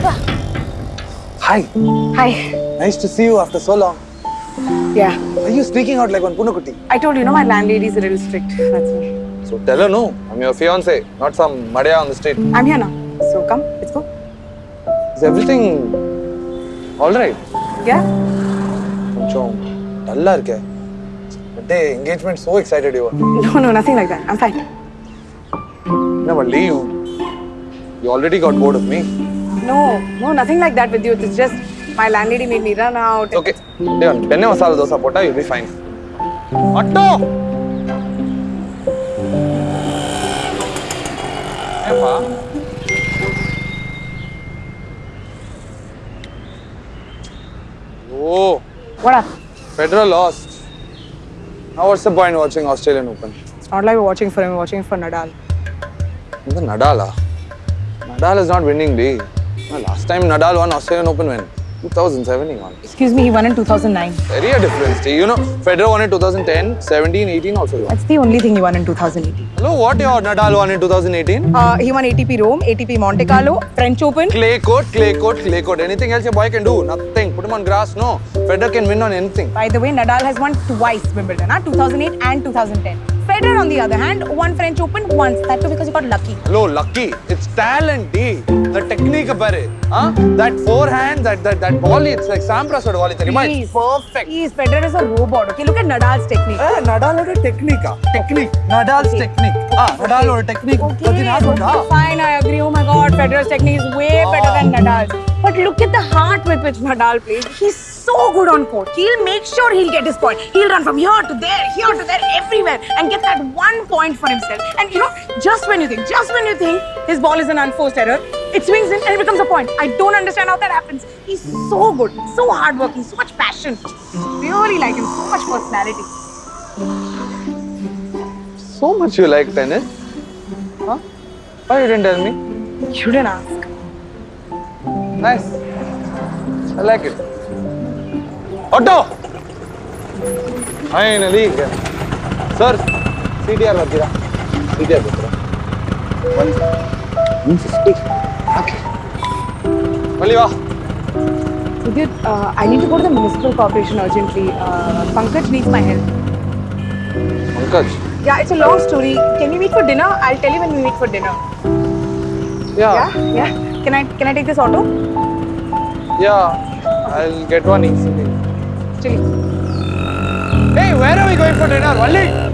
Hi. Hi. Nice to see you after so long. Yeah. Are you sneaking out like one punakutti? I told you, no, my landlady's a little strict. That's all. So tell her no. I'm your fiance, not some madaya on the street. I'm here now. So come, let's go. Is everything all right? Yeah. கொஞ்சம் டல்லா இருக்க Today engagement, so excited you are No, no, nothing like that. I'm fine. Never leave you. You already got bored of me. No, no, nothing like that with you. It's just my landlady made me run out. Okay, Devon, penne masala dosa pota, you'll be fine. Atto! Hey. Oh. What up? Federer lost. Now what's the point watching Australian Open? It's not like we're watching for him, we're watching for Nadal. The Nadal? Ah? Nadal is not winning, dude. Last time Nadal won Australian Open when? 2007 he won. Excuse me, he won in 2009. Very a difference, You know, Federer won in 2010, 17, 18 also won. That's the only thing he won in 2018. Hello, what your Nadal won in 2018? Uh, he won ATP Rome, ATP Monte Carlo, French Open. Clay court, clay court, clay court. Anything else your boy can do? Nothing. Put him on grass, no. Federer can win on anything. By the way, Nadal has won twice Wimbledon, huh? 2008 and 2010. Federer, on the other hand, won French Open once. That too because he got lucky. Hello, lucky. It's talent, D. The technique bare. Huh? That forehand, that that that volley, it's like Sampras volley. Please. perfect. Please, Federer is a robot. Okay, look at Nadal's technique. Eh, Nadal a technique. ah. Technique. Nadal's technique. Ah, Nadal or technique. Okay, okay, fine, I agree. Oh my god, Federer's technique is way better than Nadal's. But look at the heart with which Nadal plays. He's so good on court. He'll make sure he'll get his point. He'll run from here to there, here to there, everywhere, and get that one point for himself. And you know, just when you think, just when you think his ball is an unforced error, it swings in and it becomes a point. I don't understand how that happens. He's so good, so hardworking, so much passion. Really like him, so much personality. So much you like tennis? Huh? Why you didn't tell me? You didn't ask. Nice. I like it. Otto! Finally. Sir, CTR ಬರ್ತೀರಾ CTR ಬರ್ತೀರಾ one one fifty okay ಮಲ್ಲಿ ವಾ Sudhir, uh, I need to go to the municipal corporation urgently. Uh, Pankaj needs my help. Pankaj Yeah, it's a long story. Can we meet for dinner? I'll tell you when we meet for dinner. Yeah Yeah, yeah. Can I can I take this auto? Yeah I'll get one easily. Chili. Hey, where are we going for dinner? Valli?